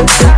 outside.